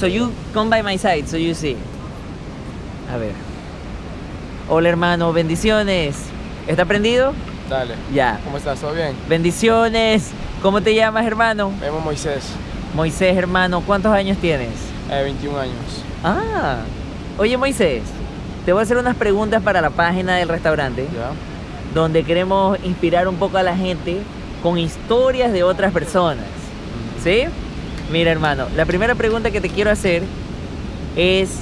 So you come by my side, so you see. A ver. Hola hermano, bendiciones. ¿Está prendido? Dale. Ya. ¿Cómo estás? ¿Todo bien? Bendiciones. ¿Cómo te llamas, hermano? Me llamo Moisés, Moisés, hermano. ¿Cuántos años tienes? eh, 21 años. Ah. Oye, Moisés, te voy a hacer unas preguntas para la página del restaurante, ¿Ya? donde queremos inspirar un poco a la gente con historias de otras personas. ¿Sí? Mira, hermano, la primera pregunta que te quiero hacer es,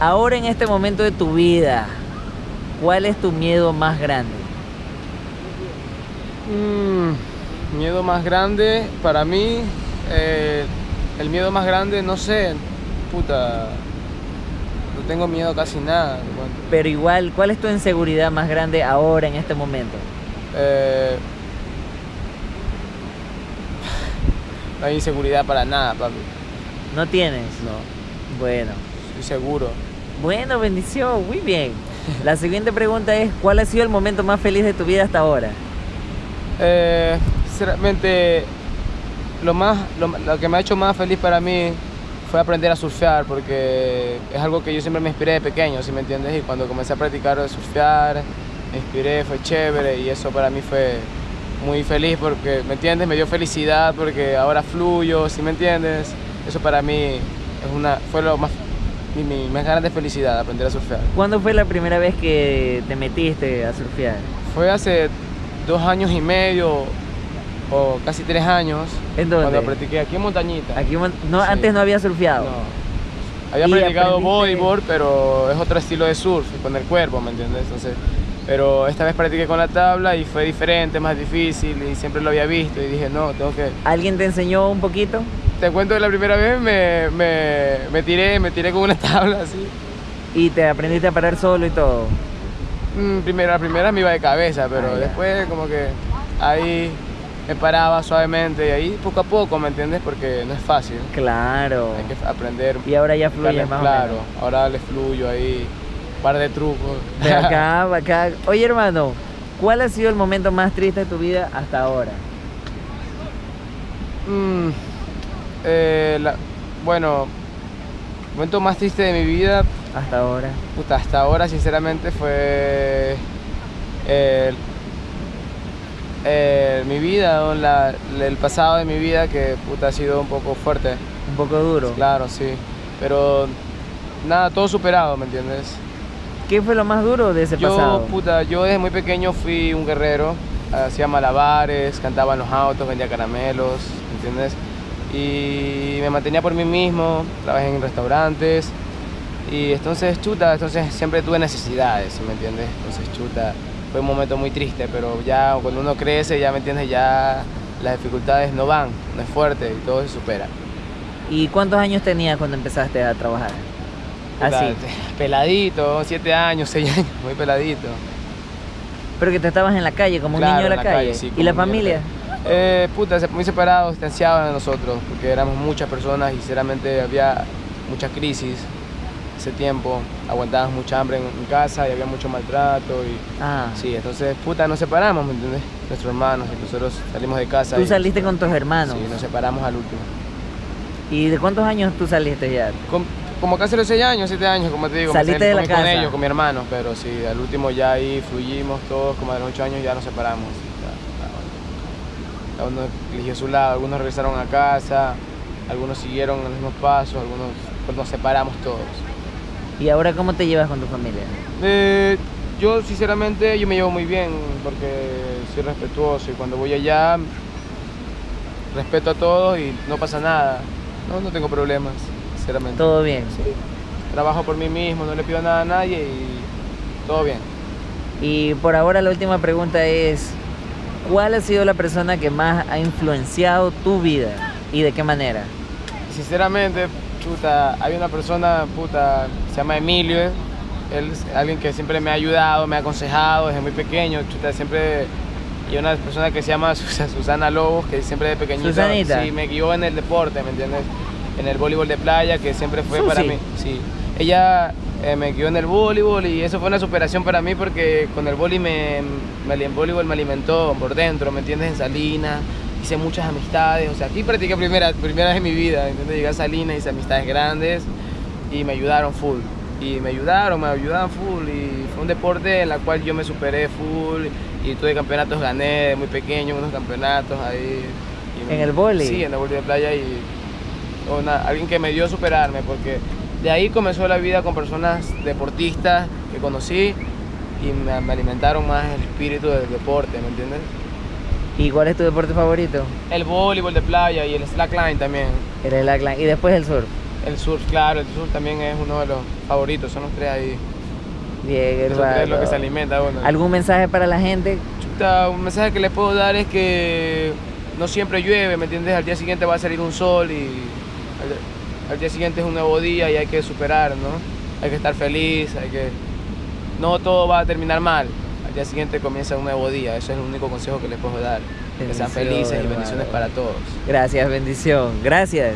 ahora en este momento de tu vida, ¿cuál es tu miedo más grande? Mm, miedo más grande para mí, eh, el miedo más grande, no sé, puta, no tengo miedo a casi nada. Pero igual, ¿cuál es tu inseguridad más grande ahora en este momento? Eh, no hay inseguridad para nada, papi. ¿No tienes? No, Bueno. estoy seguro. Bueno, bendición, muy bien. La siguiente pregunta es, ¿cuál ha sido el momento más feliz de tu vida hasta ahora? Eh, sinceramente, lo, más, lo, lo que me ha hecho más feliz para mí fue aprender a surfear, porque es algo que yo siempre me inspiré de pequeño, ¿sí me entiendes? Y cuando comencé a practicar de surfear, me inspiré, fue chévere y eso para mí fue muy feliz porque, ¿me entiendes? Me dio felicidad porque ahora fluyo, ¿sí me entiendes? Eso para mí es una, fue lo más, mi, mi más grande felicidad, aprender a surfear. ¿Cuándo fue la primera vez que te metiste a surfear? Fue hace dos años y medio o casi tres años ¿En dónde? cuando practiqué aquí en Montañita. Aquí no, Sí. antes no había surfeado. No. Había ¿Y practicado aprendiste? bodyboard, pero es otro estilo de surf, con el cuerpo, ¿me entiendes? Entonces, pero esta vez practiqué con la tabla y fue diferente, más difícil y siempre lo había visto y dije, no, tengo que... ¿Alguien te enseñó un poquito? Te cuento que la primera vez me, me, me tiré, me tiré con una tabla así. Y te aprendiste a parar solo y todo. Mm, primera, la primera me iba de cabeza, pero Ah, después como que ahí me paraba suavemente y ahí poco a poco, ¿me entiendes? Porque no es fácil. Claro. Hay que aprender. Y ahora ya Claro, más claro, o menos. ahora le fluyo ahí, par de trucos. De acá, acá. Oye, hermano, ¿cuál ha sido el momento más triste de tu vida hasta ahora? Mm, eh, la- bueno, el momento más triste de mi vida, Hasta ahora. puta, hasta ahora sinceramente fue el- el- mi vida. La- el pasado de mi vida que puta ha sido un poco fuerte, Un poco duro. claro, sí, pero nada, todo superado, ¿me entiendes? ¿Qué fue lo más duro de ese Yo, pasado? puta, yo desde muy pequeño fui un guerrero, hacía malabares, cantaba en los autos, vendía caramelos, ¿entiendes? Y me mantenía por mí mismo, trabajé en restaurantes y entonces, chuta, entonces siempre tuve necesidades, ¿sí ¿me entiendes? Entonces, chuta, fue un momento muy triste, pero ya cuando uno crece, ya, ¿me entiendes? Ya las dificultades no van, no es fuerte y todo se supera. ¿Y cuántos años tenías cuando empezaste a trabajar? Así. Peladito, siete años, seis años, muy peladito. Pero que te estabas en la calle, como un niño de en la, la calle. calle, sí, ¿Y la la familia? Eh, puta, se- muy separados, distanciados de nosotros, porque éramos muchas personas y sinceramente había mucha crisis ese tiempo, aguantábamos mucha hambre en, en casa y había mucho maltrato y Ah. sí, entonces puta, nos separamos, ¿me entiendes? Nuestros hermanos y nosotros salimos de casa Tú y saliste con tus hermanos. sí, nos separamos al último. ¿Y de cuántos años tú saliste ya? Como casi los seis años, siete años, como te digo, Saliste de la con, con casa. ellos, con mi hermano, pero sí, al último ya ahí fluimos todos, como a los ocho años ya nos separamos. Cada uno eligió su lado, algunos regresaron a casa, algunos siguieron los mismos pasos, algunos pues, nos separamos todos. ¿Y ahora cómo te llevas con tu familia? Eh, yo sinceramente yo me llevo muy bien porque soy respetuoso y cuando voy allá respeto a todos y no pasa nada. No, no tengo problemas, sinceramente. ¿Todo bien? Sí. Trabajo por mí mismo, no le pido nada a nadie y todo bien. Y por ahora la última pregunta es, ¿cuál ha sido la persona que más ha influenciado tu vida? ¿Y de qué manera? Sinceramente, chuta, hay una persona, puta, se llama Emilio, ¿eh? él es alguien que siempre me ha ayudado, me ha aconsejado desde muy pequeño, chuta, siempre... Y una persona que se llama Sus- Susana Lobos, que siempre de Susanita. sí, me guió en el deporte, ¿me entiendes? En el voleibol de playa, que siempre fue Susi. para mí. Sí. Ella eh, me guió en el voleibol y eso fue una superación para mí porque con el voleibol me, me, el voleibol me alimentó por dentro, ¿me entiendes? En Salinas, hice muchas amistades, o sea, aquí practiqué primera, primera vez en mi vida, ¿entiendes? Llegué a Salinas, hice amistades grandes y me ayudaron full. Y me ayudaron, me ayudaban full y fue un deporte en el cual yo me superé full y tuve campeonatos, gané de muy pequeño unos campeonatos ahí. Y- ¿En el vóley? Sí, en el vóley de playa y una- alguien que me dio a superarme porque de ahí comenzó la vida con personas deportistas que conocí y me, me alimentaron más el espíritu del deporte, ¿me entiendes? ¿Y cuál es tu deporte favorito? El voleibol de playa y el slackline también. El slackline. Y después el surf. El surf, claro, el surf también es uno de los favoritos, son los tres ahí. Bien, es lo que se alimenta uno. ¿Algún mensaje para la gente? Chuta, un mensaje que le puedo dar es que no siempre llueve, ¿me entiendes? Al día siguiente va a salir un sol y al, día siguiente es un nuevo día y hay que superar, ¿no? Hay que estar feliz, hay que... No todo va a terminar mal. Al día siguiente comienza un nuevo día, eso es el único consejo que les puedo dar. Que sean felices y bendiciones para todos. Gracias, bendición. Gracias.